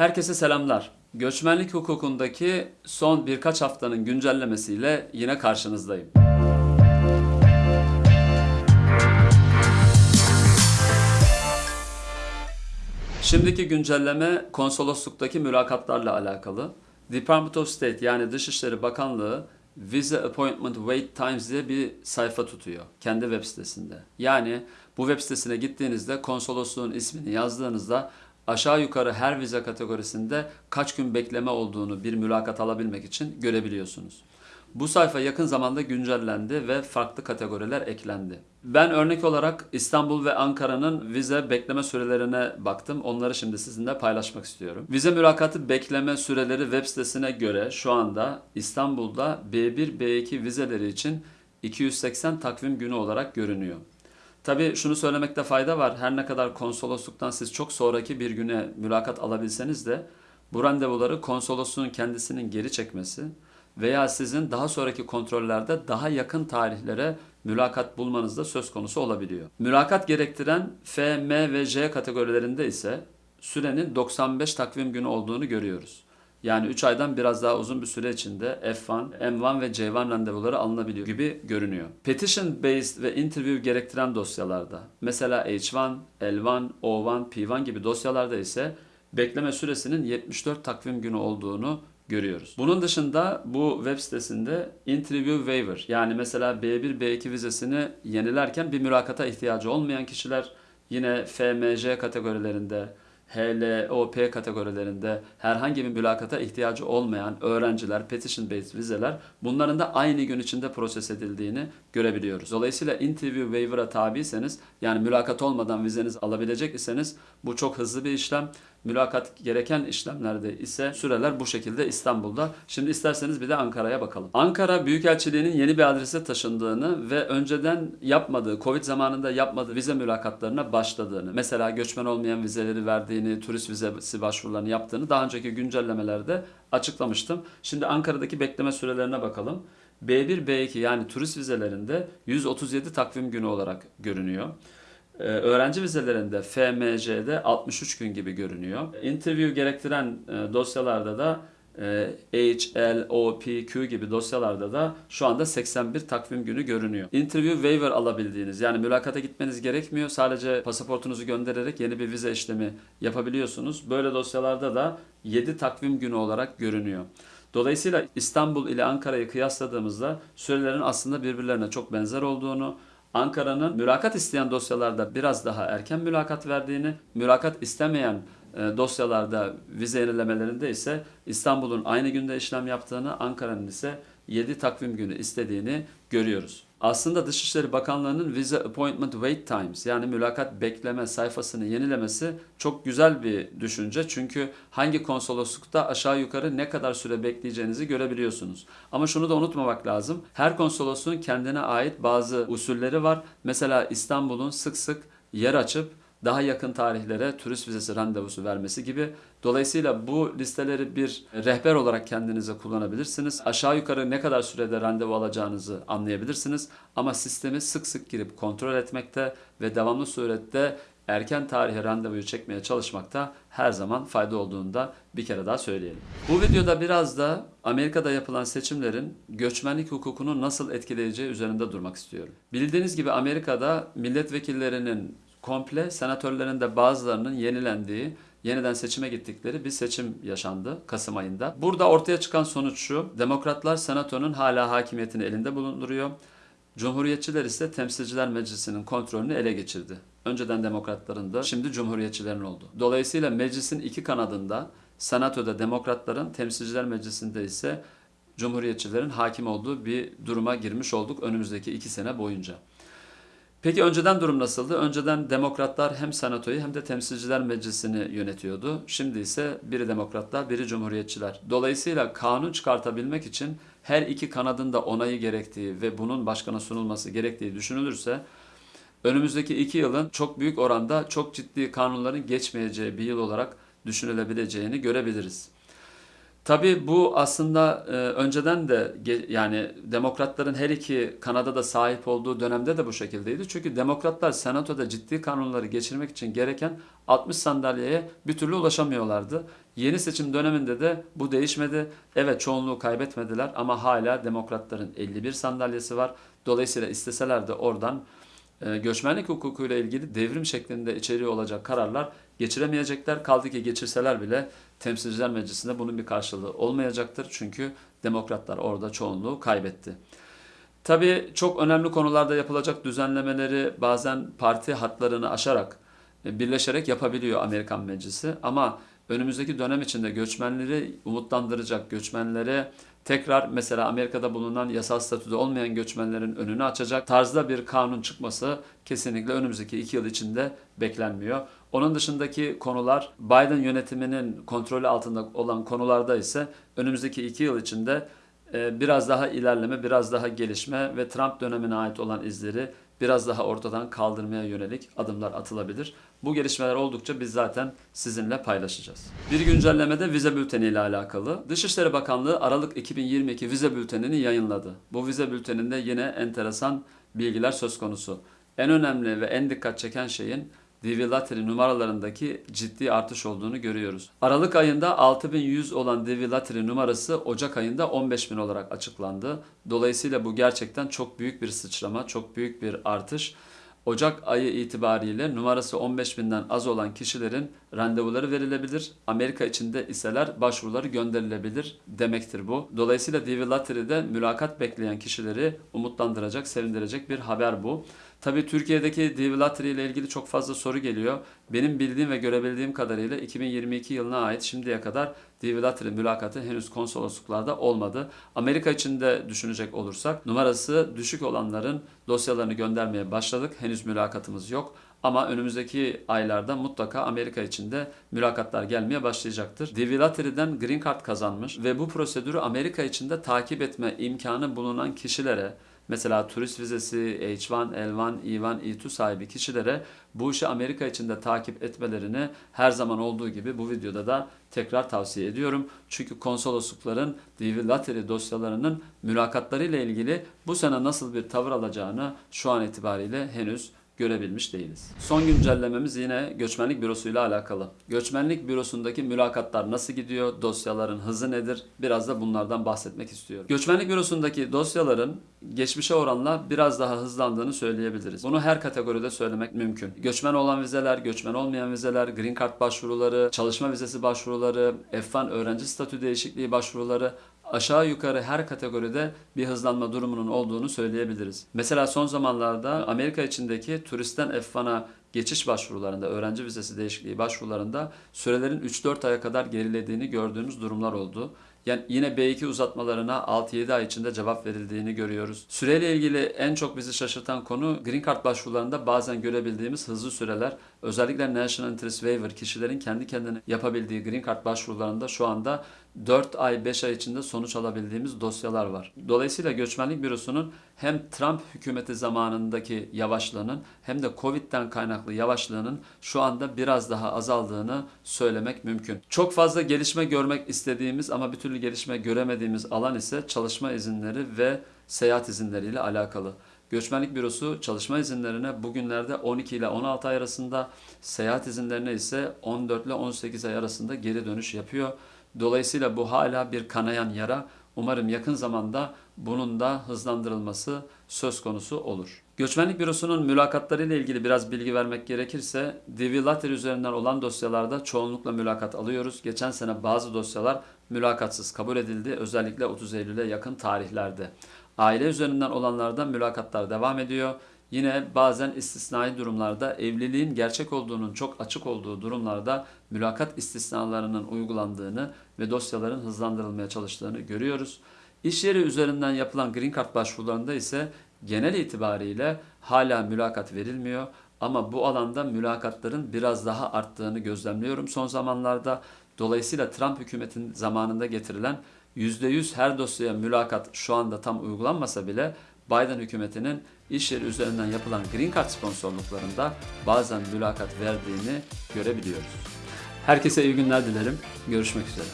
Herkese selamlar. Göçmenlik hukukundaki son birkaç haftanın güncellemesiyle yine karşınızdayım. Şimdiki güncelleme konsolosluktaki mülakatlarla alakalı. Department of State yani Dışişleri Bakanlığı Visa Appointment Wait Times diye bir sayfa tutuyor kendi web sitesinde. Yani bu web sitesine gittiğinizde konsolosluğun ismini yazdığınızda aşağı yukarı her vize kategorisinde kaç gün bekleme olduğunu bir mülakat alabilmek için görebiliyorsunuz. Bu sayfa yakın zamanda güncellendi ve farklı kategoriler eklendi. Ben örnek olarak İstanbul ve Ankara'nın vize bekleme sürelerine baktım. Onları şimdi sizinle paylaşmak istiyorum. Vize mülakatı bekleme süreleri web sitesine göre şu anda İstanbul'da B1, B2 vizeleri için 280 takvim günü olarak görünüyor. Tabii şunu söylemekte fayda var. Her ne kadar konsolosluktan siz çok sonraki bir güne mülakat alabilseniz de bu randevuları konsolosluğun kendisinin geri çekmesi veya sizin daha sonraki kontrollerde daha yakın tarihlere mülakat bulmanız da söz konusu olabiliyor. Mülakat gerektiren F, M ve J kategorilerinde ise sürenin 95 takvim günü olduğunu görüyoruz. Yani 3 aydan biraz daha uzun bir süre içinde F1, M1 ve J1 randevuları alınabiliyor gibi görünüyor. Petition based ve interview gerektiren dosyalarda mesela H1, L1, O1, P1 gibi dosyalarda ise bekleme süresinin 74 takvim günü olduğunu görüyoruz. Bunun dışında bu web sitesinde interview waiver yani mesela B1, B2 vizesini yenilerken bir mülakata ihtiyacı olmayan kişiler yine FMJ kategorilerinde HLOP kategorilerinde herhangi bir mülakata ihtiyacı olmayan öğrenciler, petition based vizeler bunların da aynı gün içinde proses edildiğini görebiliyoruz. Dolayısıyla interview waiver'a tabiyseniz yani mülakat olmadan vizenizi alabilecek iseniz bu çok hızlı bir işlem. Mülakat gereken işlemlerde ise süreler bu şekilde İstanbul'da. Şimdi isterseniz bir de Ankara'ya bakalım. Ankara Büyükelçiliği'nin yeni bir adrese taşındığını ve önceden yapmadığı, Covid zamanında yapmadığı vize mülakatlarına başladığını, mesela göçmen olmayan vizeleri verdiğini, turist vizesi başvurularını yaptığını daha önceki güncellemelerde açıklamıştım. Şimdi Ankara'daki bekleme sürelerine bakalım. B1, B2 yani turist vizelerinde 137 takvim günü olarak görünüyor. Ee, öğrenci vizelerinde FMC'de 63 gün gibi görünüyor. Interview gerektiren e, dosyalarda da e, H, L, O, P, Q gibi dosyalarda da şu anda 81 takvim günü görünüyor. Interview waiver alabildiğiniz yani mülakata gitmeniz gerekmiyor. Sadece pasaportunuzu göndererek yeni bir vize işlemi yapabiliyorsunuz. Böyle dosyalarda da 7 takvim günü olarak görünüyor. Dolayısıyla İstanbul ile Ankara'yı kıyasladığımızda sürelerin aslında birbirlerine çok benzer olduğunu, Ankara'nın mülakat isteyen dosyalarda biraz daha erken mülakat verdiğini, mülakat istemeyen e, dosyalarda vize yenilemelerinde ise İstanbul'un aynı günde işlem yaptığını, Ankara'nın ise 7 takvim günü istediğini görüyoruz. Aslında Dışişleri Bakanlığı'nın Visa Appointment Wait Times yani mülakat bekleme sayfasını yenilemesi çok güzel bir düşünce. Çünkü hangi konsoloslukta aşağı yukarı ne kadar süre bekleyeceğinizi görebiliyorsunuz. Ama şunu da unutmamak lazım. Her konsolosluğun kendine ait bazı usulleri var. Mesela İstanbul'un sık sık yer açıp daha yakın tarihlere turist vizesi randevusu vermesi gibi. Dolayısıyla bu listeleri bir rehber olarak kendinize kullanabilirsiniz. Aşağı yukarı ne kadar sürede randevu alacağınızı anlayabilirsiniz. Ama sistemi sık sık girip kontrol etmekte ve devamlı surette erken tarihe randevuyu çekmeye çalışmakta her zaman fayda olduğunu da bir kere daha söyleyelim. Bu videoda biraz da Amerika'da yapılan seçimlerin göçmenlik hukukunu nasıl etkileyeceği üzerinde durmak istiyorum. Bildiğiniz gibi Amerika'da milletvekillerinin komple senatörlerin de bazılarının yenilendiği, yeniden seçime gittikleri bir seçim yaşandı Kasım ayında. Burada ortaya çıkan sonuç şu, demokratlar senatonun hala hakimiyetini elinde bulunduruyor. Cumhuriyetçiler ise Temsilciler Meclisi'nin kontrolünü ele geçirdi. Önceden demokratların da şimdi cumhuriyetçilerin oldu. Dolayısıyla meclisin iki kanadında Senato'da demokratların, Temsilciler Meclisi'nde ise cumhuriyetçilerin hakim olduğu bir duruma girmiş olduk önümüzdeki iki sene boyunca. Peki önceden durum nasıldı? Önceden demokratlar hem senatoyu hem de temsilciler meclisini yönetiyordu. Şimdi ise biri demokratlar, biri cumhuriyetçiler. Dolayısıyla kanun çıkartabilmek için her iki kanadın da onayı gerektiği ve bunun başkana sunulması gerektiği düşünülürse önümüzdeki iki yılın çok büyük oranda çok ciddi kanunların geçmeyeceği bir yıl olarak düşünülebileceğini görebiliriz. Tabii bu aslında e, önceden de yani demokratların her iki kanada da sahip olduğu dönemde de bu şekildeydi. Çünkü demokratlar senatoda ciddi kanunları geçirmek için gereken 60 sandalyeye bir türlü ulaşamıyorlardı. Yeni seçim döneminde de bu değişmedi. Evet çoğunluğu kaybetmediler ama hala demokratların 51 sandalyesi var. Dolayısıyla isteseler de oradan göçmenlik hukukuyla ilgili devrim şeklinde içeriği olacak kararlar geçiremeyecekler. Kaldı ki geçirseler bile Temsilciler Meclisi'nde bunun bir karşılığı olmayacaktır. Çünkü demokratlar orada çoğunluğu kaybetti. Tabii çok önemli konularda yapılacak düzenlemeleri bazen parti hatlarını aşarak, e, birleşerek yapabiliyor Amerikan Meclisi. Ama önümüzdeki dönem içinde göçmenleri umutlandıracak, göçmenlere tekrar mesela Amerika'da bulunan yasal statüde olmayan göçmenlerin önünü açacak tarzda bir kanun çıkması kesinlikle önümüzdeki iki yıl içinde beklenmiyor. Onun dışındaki konular Biden yönetiminin kontrolü altında olan konularda ise önümüzdeki iki yıl içinde e, biraz daha ilerleme, biraz daha gelişme ve Trump dönemine ait olan izleri biraz daha ortadan kaldırmaya yönelik adımlar atılabilir. Bu gelişmeler oldukça biz zaten sizinle paylaşacağız. Bir güncelleme de vize bülteni ile alakalı. Dışişleri Bakanlığı Aralık 2022 vize bültenini yayınladı. Bu vize bülteninde yine enteresan bilgiler söz konusu. En önemli ve en dikkat çeken şeyin DV Lottery numaralarındaki ciddi artış olduğunu görüyoruz. Aralık ayında 6100 olan DV Lottery numarası Ocak ayında 15000 olarak açıklandı. Dolayısıyla bu gerçekten çok büyük bir sıçrama, çok büyük bir artış. Ocak ayı itibariyle numarası 15.000'den az olan kişilerin randevuları verilebilir. Amerika içinde iseler başvuruları gönderilebilir demektir bu. Dolayısıyla DV Lottery'de mülakat bekleyen kişileri umutlandıracak, sevindirecek bir haber bu. Tabii Türkiye'deki Lottery ile ilgili çok fazla soru geliyor. Benim bildiğim ve görebildiğim kadarıyla 2022 yılına ait şimdiye kadar Lottery mülakatı henüz konsolosluklarda olmadı. Amerika için de düşünecek olursak numarası düşük olanların dosyalarını göndermeye başladık. Henüz mülakatımız yok. Ama önümüzdeki aylarda mutlaka Amerika için de mülakatlar gelmeye başlayacaktır. DV Lottery'den Green Card kazanmış ve bu prosedürü Amerika içinde takip etme imkanı bulunan kişilere Mesela turist vizesi, H1, L1, E1, E2 sahibi kişilere bu işi Amerika içinde takip etmelerini her zaman olduğu gibi bu videoda da tekrar tavsiye ediyorum. Çünkü konsoloslukların DV Lottery dosyalarının mülakatları ilgili bu sene nasıl bir tavır alacağını şu an itibariyle henüz görebilmiş değiliz. Son güncellememiz yine göçmenlik bürosu ile alakalı. Göçmenlik bürosundaki mülakatlar nasıl gidiyor? Dosyaların hızı nedir? Biraz da bunlardan bahsetmek istiyorum. Göçmenlik bürosundaki dosyaların geçmişe oranla biraz daha hızlandığını söyleyebiliriz. Bunu her kategoride söylemek mümkün. Göçmen olan vizeler, göçmen olmayan vizeler, green card başvuruları, çalışma vizesi başvuruları, F1 öğrenci statü değişikliği başvuruları aşağı yukarı her kategoride bir hızlanma durumunun olduğunu söyleyebiliriz. Mesela son zamanlarda Amerika içindeki turistten F1'a geçiş başvurularında, öğrenci vizesi değişikliği başvurularında sürelerin 3-4 aya kadar gerilediğini gördüğümüz durumlar oldu. Yani yine B2 uzatmalarına 6-7 ay içinde cevap verildiğini görüyoruz. Süreyle ilgili en çok bizi şaşırtan konu Green Card başvurularında bazen görebildiğimiz hızlı süreler. Özellikle National Interest Waiver kişilerin kendi kendine yapabildiği Green Card başvurularında şu anda 4 ay 5 ay içinde sonuç alabildiğimiz dosyalar var. Dolayısıyla Göçmenlik Bürosu'nun hem Trump hükümeti zamanındaki yavaşlığının hem de Covid'den kaynaklı yavaşlığının şu anda biraz daha azaldığını söylemek mümkün. Çok fazla gelişme görmek istediğimiz ama bir türlü gelişme göremediğimiz alan ise çalışma izinleri ve seyahat izinleriyle alakalı. Göçmenlik Bürosu çalışma izinlerine bugünlerde 12 ile 16 ay arasında, seyahat izinlerine ise 14 ile 18 ay arasında geri dönüş yapıyor. Dolayısıyla bu hala bir kanayan yara. Umarım yakın zamanda bunun da hızlandırılması söz konusu olur. Göçmenlik Bürosu'nun mülakatları ile ilgili biraz bilgi vermek gerekirse DV Lottery üzerinden olan dosyalarda çoğunlukla mülakat alıyoruz. Geçen sene bazı dosyalar mülakatsız kabul edildi. Özellikle 30 Eylül'e yakın tarihlerde. Aile üzerinden olanlarda mülakatlar devam ediyor. Yine bazen istisnai durumlarda evliliğin gerçek olduğunun çok açık olduğu durumlarda mülakat istisnalarının uygulandığını ve dosyaların hızlandırılmaya çalıştığını görüyoruz. İş yeri üzerinden yapılan Green Card başvurularında ise genel itibariyle hala mülakat verilmiyor. Ama bu alanda mülakatların biraz daha arttığını gözlemliyorum son zamanlarda. Dolayısıyla Trump hükümetin zamanında getirilen %100 her dosyaya mülakat şu anda tam uygulanmasa bile Biden hükümetinin iş yeri üzerinden yapılan Green Card sponsorluklarında bazen mülakat verdiğini görebiliyoruz. Herkese iyi günler dilerim. Görüşmek üzere.